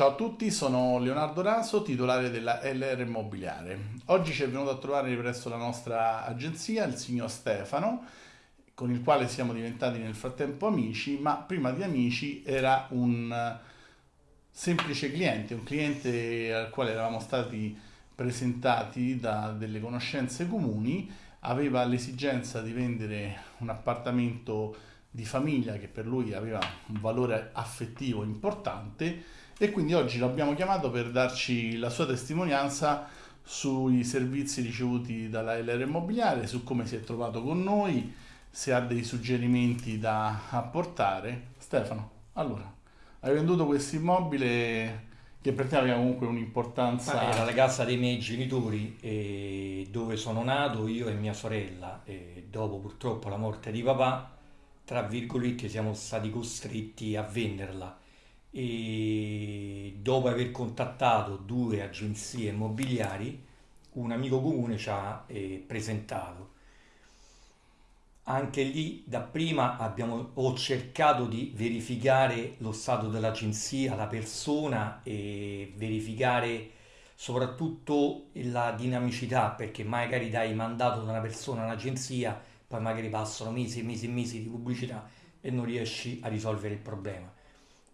Ciao a tutti, sono Leonardo Raso, titolare della LR Immobiliare. Oggi ci è venuto a trovare presso la nostra agenzia il signor Stefano, con il quale siamo diventati nel frattempo amici, ma prima di amici era un semplice cliente, un cliente al quale eravamo stati presentati da delle conoscenze comuni, aveva l'esigenza di vendere un appartamento di famiglia che per lui aveva un valore affettivo importante e quindi oggi l'abbiamo chiamato per darci la sua testimonianza sui servizi ricevuti dalla LR Immobiliare, su come si è trovato con noi, se ha dei suggerimenti da apportare. Stefano, allora, hai venduto questo immobile che per te aveva comunque un'importanza... Era la casa dei miei genitori eh, dove sono nato io e mia sorella e dopo purtroppo la morte di papà, tra virgolette, siamo stati costretti a venderla. E dopo aver contattato due agenzie immobiliari un amico comune ci ha eh, presentato. Anche lì dapprima abbiamo, ho cercato di verificare lo stato dell'agenzia, la persona e verificare soprattutto la dinamicità perché magari dai mandato da una persona all'agenzia poi magari passano mesi e mesi e mesi di pubblicità e non riesci a risolvere il problema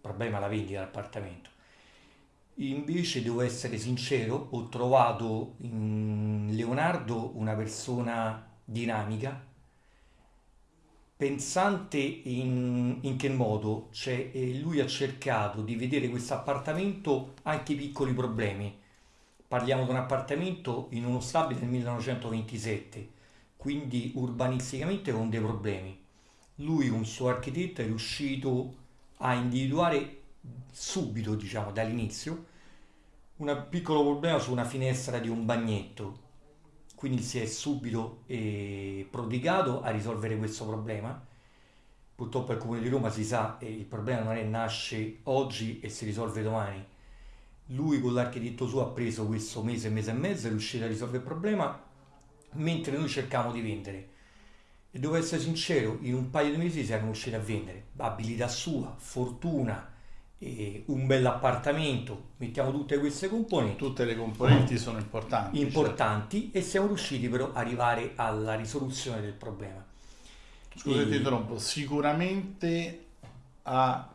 problema la vendita dell'appartamento. Invece devo essere sincero, ho trovato in Leonardo una persona dinamica, pensante in, in che modo, cioè lui ha cercato di vedere questo appartamento anche i piccoli problemi. Parliamo di un appartamento in uno stabile del 1927, quindi urbanisticamente con dei problemi. Lui, un suo architetto, è riuscito a individuare subito, diciamo, dall'inizio, un piccolo problema su una finestra di un bagnetto. Quindi si è subito eh, prodigato a risolvere questo problema. Purtroppo al Comune di Roma si sa che il problema non è nasce oggi e si risolve domani. Lui con l'architetto suo ha preso questo mese, mese e mezzo, è riuscito a risolvere il problema, mentre noi cercavamo di vendere e devo essere sincero, in un paio di mesi siamo riusciti a vendere abilità sua, fortuna, un bell'appartamento, mettiamo tutte queste componenti. Tutte le componenti sono importanti. Importanti certo. e siamo riusciti però ad arrivare alla risoluzione del problema. Scusa, e... ti interrompo, sicuramente ha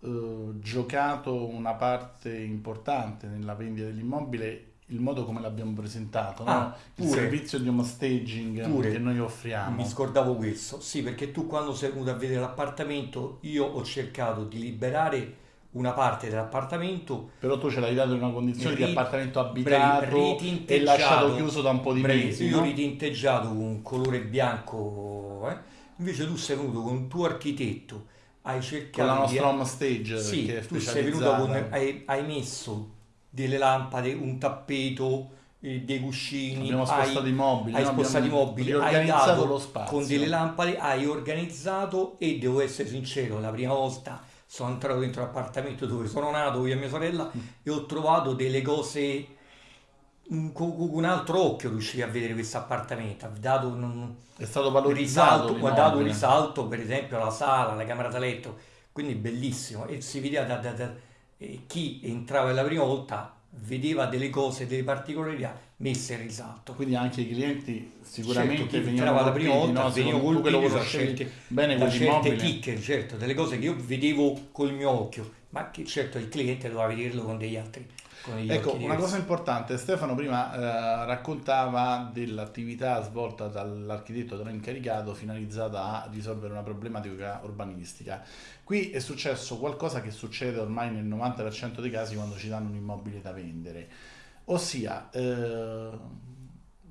eh, giocato una parte importante nella vendita dell'immobile il modo come l'abbiamo presentato, no? ah, il servizio di home staging pure, che noi offriamo. Mi scordavo questo, sì, perché tu quando sei venuto a vedere l'appartamento, io ho cercato di liberare una parte dell'appartamento. Però tu ce l'hai dato in una condizione ri, di appartamento abitato e lasciato chiuso da un po' di brevi, mesi. Io ho ritinteggiato con un colore bianco, eh? invece tu sei venuto con un tuo architetto, hai cercato con la nostra di... home stage sì, tu sei venuto con, hai, hai messo delle lampade, un tappeto, eh, dei cuscini, abbiamo spostato i mobili, hai no? spostato i mobili, hai dato lo spazio. con delle lampade, hai organizzato e devo essere sincero, la prima volta sono entrato dentro l'appartamento dove sono nato io e mia sorella mm. e ho trovato delle cose con un altro occhio riuscivi a vedere questo appartamento ha dato un, è stato valorizzato risalto, ha dato un risalto per esempio alla sala, alla camera da letto quindi bellissimo e si vedeva da, da, da chi entrava la prima volta vedeva delle cose, delle particolarità messe in risalto. Quindi anche i clienti sicuramente certo, entrava la prima volta no? veniva colpito da certe, bene da certe chicche, certo, delle cose che io vedevo col mio occhio, ma che certo il cliente doveva vederlo con degli altri Ecco, una cosa importante, Stefano prima eh, raccontava dell'attività svolta dall'architetto dell'incaricato finalizzata a risolvere una problematica urbanistica. Qui è successo qualcosa che succede ormai nel 90% dei casi quando ci danno un immobile da vendere, ossia eh,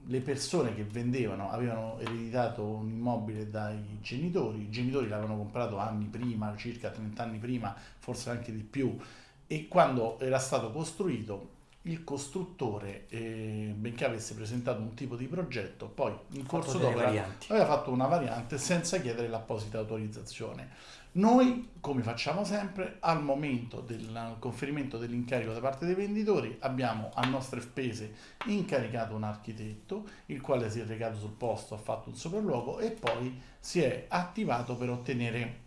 le persone che vendevano avevano ereditato un immobile dai genitori, i genitori l'avevano comprato anni prima, circa 30 anni prima, forse anche di più, e quando era stato costruito il costruttore, eh, benché avesse presentato un tipo di progetto, poi in corso d'opera aveva fatto una variante senza chiedere l'apposita autorizzazione. Noi, come facciamo sempre, al momento del conferimento dell'incarico da parte dei venditori abbiamo a nostre spese incaricato un architetto, il quale si è recato sul posto, ha fatto un sopralluogo e poi si è attivato per ottenere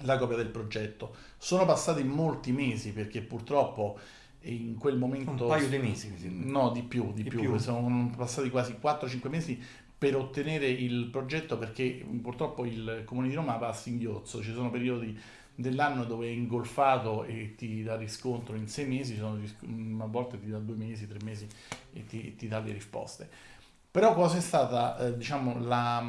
la copia del progetto. Sono passati molti mesi perché purtroppo in quel momento... Un paio di mesi. No, di più, di, di più. più. Sono passati quasi 4-5 mesi per ottenere il progetto perché purtroppo il Comune di Roma va a singhiozzo, ci sono periodi dell'anno dove è ingolfato e ti dà riscontro in sei mesi, sono, a volte ti dà due mesi, tre mesi e ti, ti dà le risposte. Però cosa è stata, eh, diciamo, la,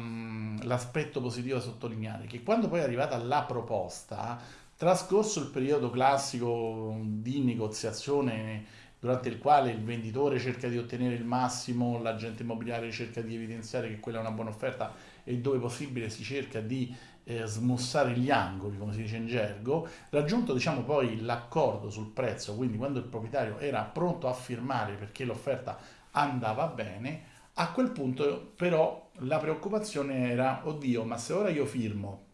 l'aspetto positivo da sottolineare? Che quando poi è arrivata la proposta, trascorso il periodo classico di negoziazione durante il quale il venditore cerca di ottenere il massimo, l'agente immobiliare cerca di evidenziare che quella è una buona offerta e dove possibile si cerca di eh, smussare gli angoli, come si dice in gergo, raggiunto diciamo poi l'accordo sul prezzo, quindi quando il proprietario era pronto a firmare perché l'offerta andava bene, a quel punto però la preoccupazione era, oddio, ma se ora io firmo,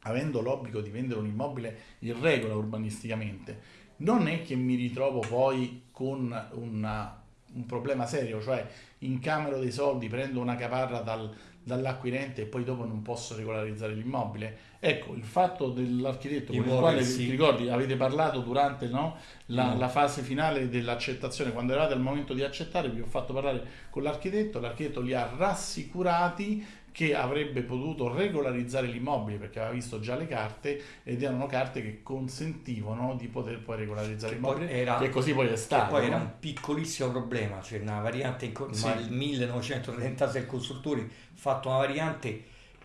avendo l'obbligo di vendere un immobile in regola urbanisticamente, non è che mi ritrovo poi con una, un problema serio, cioè incamero dei soldi, prendo una caparra dal, dall'acquirente e poi dopo non posso regolarizzare l'immobile. Ecco, il fatto dell'architetto con il quale ti ricordi avete parlato durante no, la, no. la, fase finale dell'accettazione, quando eravate al momento di accettare, vi ho fatto parlare con l'architetto, l'architetto li ha rassicurati che avrebbe potuto regolarizzare l'immobile perché aveva visto già le carte ed erano carte che consentivano di poter poi regolarizzare l'immobile era, e così poi è stato. poi no? era un piccolissimo problema, c'è una variante, in, sì. nel 1936 il costruttore ha fatto una variante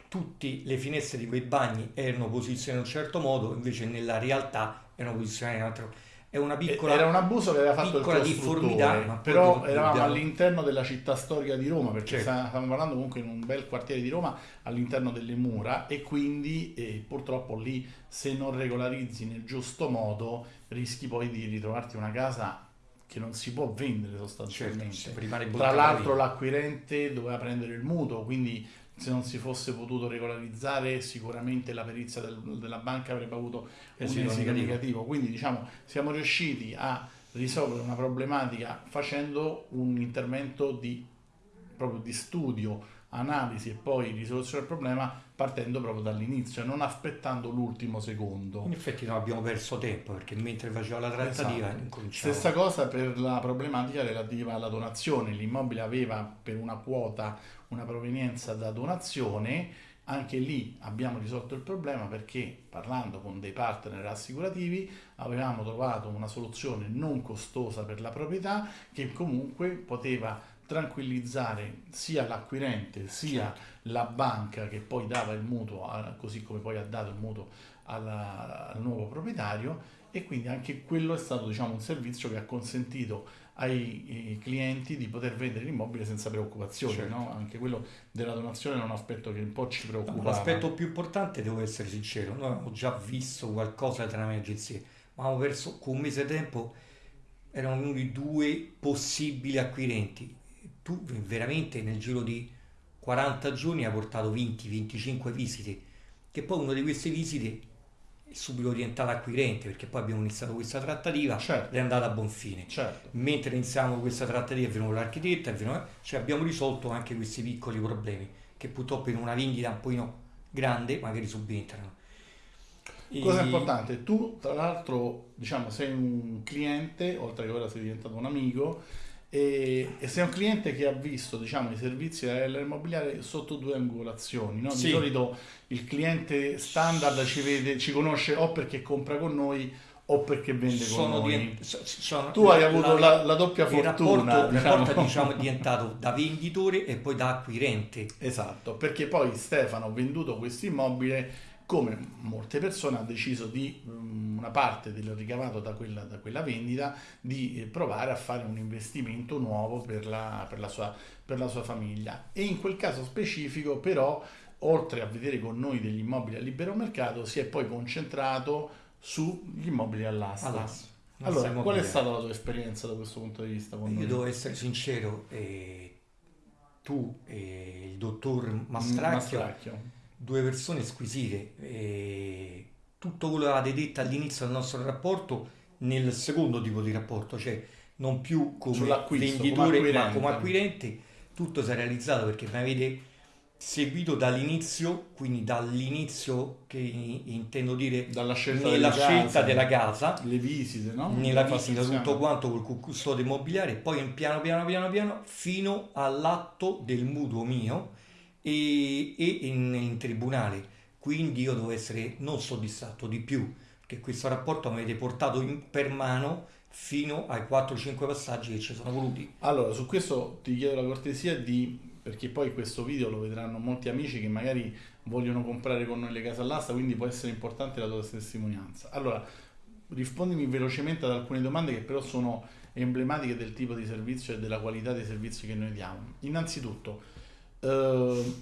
tutte le finestre di quei bagni erano posizionate in un certo modo, invece nella realtà erano posizionate in un altro modo è una piccola era un abuso che aveva fatto il costruttore però eravamo all'interno della città storica di Roma perché certo. stiamo parlando comunque in un bel quartiere di Roma all'interno delle mura e quindi eh, purtroppo lì se non regolarizzi nel giusto modo rischi poi di ritrovarti una casa che non si può vendere sostanzialmente. certo, tra l'altro l'acquirente doveva prendere il mutuo quindi se non si fosse potuto regolarizzare sicuramente la perizia del, della banca avrebbe avuto un esito negativo. Quindi diciamo siamo riusciti a risolvere una problematica facendo un intervento di, proprio di studio, analisi e poi risoluzione del problema partendo proprio dall'inizio, non aspettando l'ultimo secondo. In effetti non abbiamo perso tempo perché mentre faceva la trattativa esatto. incominciava. Stessa cosa per la problematica relativa alla donazione, l'immobile aveva per una quota una provenienza da donazione, anche lì abbiamo risolto il problema perché parlando con dei partner assicurativi avevamo trovato una soluzione non costosa per la proprietà che comunque poteva tranquillizzare sia l'acquirente sia certo. la banca che poi dava il mutuo, così come poi ha dato il mutuo alla, al nuovo proprietario e quindi anche quello è stato diciamo, un servizio che ha consentito ai clienti di poter vendere l'immobile senza preoccupazioni. Certo. No? Anche quello della donazione è un aspetto che un po' ci preoccupa. l'aspetto più importante, devo essere sincero, noi abbiamo già visto qualcosa tra le agenzie, ma abbiamo perso con un mese di tempo, erano venuti due possibili acquirenti. Tu veramente nel giro di 40 giorni hai portato 20-25 visite, che poi una di queste visite subito orientata acquirente perché poi abbiamo iniziato questa trattativa certo. è andata a buon fine certo. mentre iniziamo questa trattativa è venuto l'architetto è venuto, cioè abbiamo risolto anche questi piccoli problemi che purtroppo in una vendita un pochino grande magari subentrano cosa importante tu tra l'altro diciamo sei un cliente oltre che ora sei diventato un amico e, e sei un cliente che ha visto diciamo, i servizi dell'immobiliare sotto due angolazioni. No? Di sì. solito il cliente standard ci, vede, ci conosce o perché compra con noi o perché vende sono con noi. Sono, tu hai avuto la, la, la doppia fortuna. Il rapporto, diciamo. diciamo, è diventato da venditore e poi da acquirente. Esatto, perché poi Stefano ha venduto questo immobile come molte persone ha deciso di um, una parte del ricavato da quella, da quella, vendita di provare a fare un investimento nuovo per la, per, la sua, per la sua famiglia e in quel caso specifico però oltre a vedere con noi degli immobili a libero mercato si è poi concentrato sugli immobili all'asta. all'asta. Allora, qual è stata la tua esperienza da questo punto di vista? Io devo essere sincero, eh, tu e il dottor Mastracchio, Mastracchio due persone squisite. E tutto quello che avete detto all'inizio del nostro rapporto nel secondo tipo di rapporto, cioè non più come venditore come ma come acquirente, tutto si è realizzato perché mi avete seguito dall'inizio, quindi dall'inizio che intendo dire dalla scelta, nella delle scelta case, della casa, le visite, no? nella La visita tutto quanto col custode immobiliare, poi piano piano piano piano fino all'atto del mutuo mio e, e in, in tribunale. Quindi io devo essere non soddisfatto di più, che questo rapporto mi avete portato in- per mano fino ai 4-5 passaggi che ci sono voluti. Allora, su questo ti chiedo la cortesia di perché poi questo video lo vedranno molti amici che magari vogliono comprare con noi le case all'asta, quindi può essere importante la tua testimonianza. Allora, rispondimi velocemente ad alcune domande che però sono emblematiche del tipo di servizio e della qualità dei servizi che noi diamo. Innanzitutto, eh,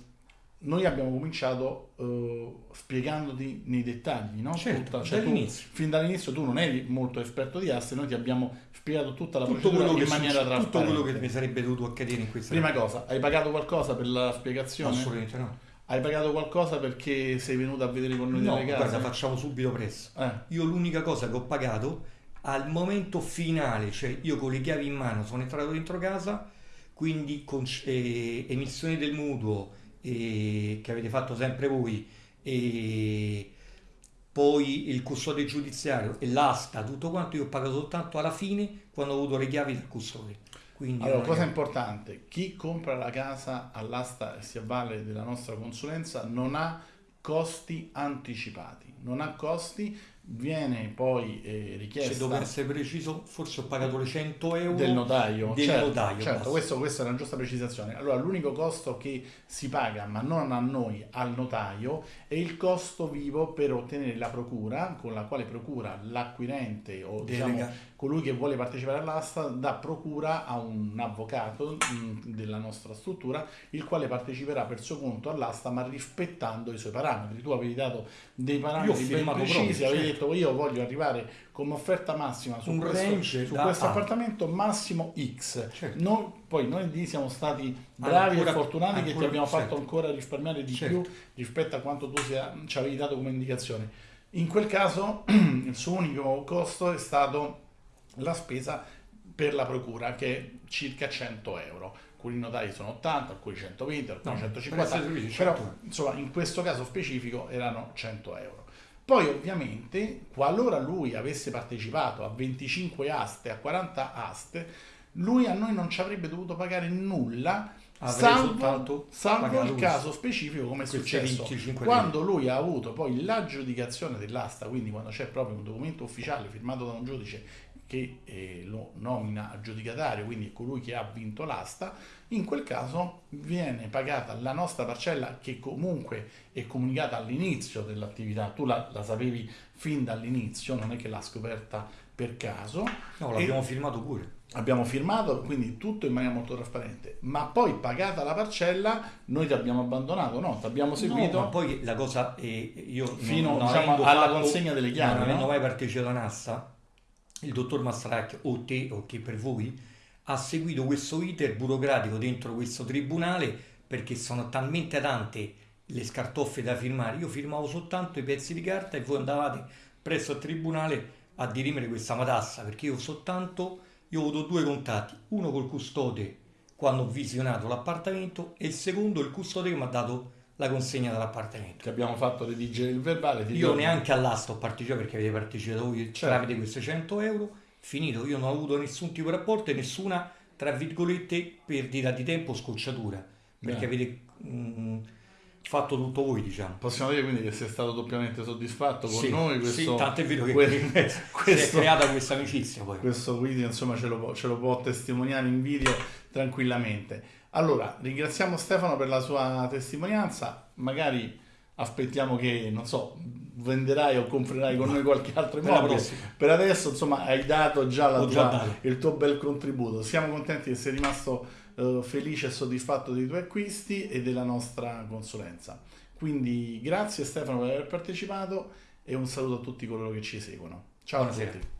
noi abbiamo cominciato eh, spiegandoti nei dettagli, no? Certo, cioè tu- dall'inizio. fin dall'inizio tu non eri molto esperto di aste, noi ti abbiamo spiegato tutta la Tutto procedura in maniera succe- tutto quello che mi sarebbe dovuto accadere in questa Prima cosa, hai pagato qualcosa per la spiegazione? Assolutamente no. Hai pagato qualcosa perché sei venuto a vedere con noi No, delle case? guarda, facciamo subito presto. Eh, Io l'unica cosa che ho pagato al momento finale, cioè io con le chiavi in mano sono entrato dentro casa, quindi con eh, emissione del mutuo eh, che avete fatto sempre voi, e poi il custode giudiziario e l'asta, tutto quanto io ho pagato soltanto alla fine quando ho avuto le chiavi del custode. Quindi Allora, cosa è- importante, chi compra la casa all'asta e si avvale della nostra consulenza non ha costi anticipati, non ha costi, viene poi eh, se richiesta devo essere preciso, forse ho pagato le 100 euro del notaio. del certo, notaio, certo, questo, questa è una giusta precisazione. Allora, l'unico costo che si paga, ma non a noi, al notaio, è il costo vivo per ottenere la procura, con la quale procura l'acquirente o diciamo colui che vuole partecipare all'asta dà procura a un avvocato mh, della nostra struttura, il quale parteciperà per suo conto all'asta, ma rispettando i suoi parametri. Tu avevi dato dei parametri ben precisi, proprio, avevi. Detto io voglio arrivare come offerta massima su Un questo, su questo A. appartamento massimo X. Certo. Noi- poi noi lì siamo stati bravi Ancora- e fortunati che ti ancora- abbiamo fatto certo. ancora risparmiare di Certo. più rispetto a quanto tu sia- ci avevi dato come indicazione. In quel caso il suo unico costo è stato la spesa per la procura che è circa 100 euro. Alcuni notari sono 80, alcuni 120, alcuni No, 150, per però 100. insomma in questo caso specifico erano 100 euro. Poi ovviamente qualora lui avesse partecipato a 25 aste, a 40 aste, lui a noi non ci avrebbe dovuto pagare nulla salvo, salvo il caso specifico come è successo. 25 quando lui ha avuto poi l'aggiudicazione dell'asta, quindi quando c'è proprio un documento ufficiale firmato da un giudice che eh, lo nomina aggiudicatario, quindi è colui che ha vinto l'asta, in quel caso viene pagata la nostra parcella che comunque è comunicata all'inizio dell'attività, tu la, la sapevi fin dall'inizio, non è che l'ha scoperta per caso, No, l'abbiamo firmato pure. abbiamo firmato, quindi tutto in maniera molto trasparente, ma poi pagata la parcella noi ti abbiamo abbandonato, no, ti abbiamo seguito. No, ma poi la cosa è, io non- Fino, non diciamo, avendo alla fatto- consegna delle chiavi, Non avendo no? mai partecipato a Nassa, il dottor Mastracchio o te o chi per voi ha seguito questo iter burocratico dentro questo tribunale perché sono talmente tante le scartoffe da firmare. Io firmavo soltanto i pezzi di carta e voi andavate presso il tribunale a dirimere questa matassa perché io soltanto io ho avuto due contatti, uno col custode quando ho visionato l'appartamento e il secondo il custode che mi ha dato la consegna dell'appartamento. Che abbiamo fatto redigere il verbale. Io ricordi? neanche all'asta ho partecipato perché avete partecipato voi Certo. tramite questi 100 euro. Finito, io non ho avuto nessun tipo di rapporto e nessuna, tra virgolette, perdita di tempo o scocciatura. Perché Bene. avete mm, fatto tutto voi, diciamo. Possiamo dire quindi che sei stato doppiamente soddisfatto con Sì, noi. sì, Questo, tanto è vero che que- si è questo, creata questa amicizia poi. questo video insomma ce lo, può- ce lo può testimoniare in video tranquillamente. Allora, ringraziamo Stefano per la sua testimonianza. Magari aspettiamo che, non so, venderai o comprerai con noi qualche altro immobile. Per adesso, insomma, hai dato già, la già tua- dato. il tuo bel contributo. Siamo contenti che sei rimasto eh, felice e soddisfatto dei tuoi acquisti e della nostra consulenza. Quindi grazie Stefano per aver partecipato e un saluto a tutti coloro che ci seguono. Ciao Buonasera. a tutti.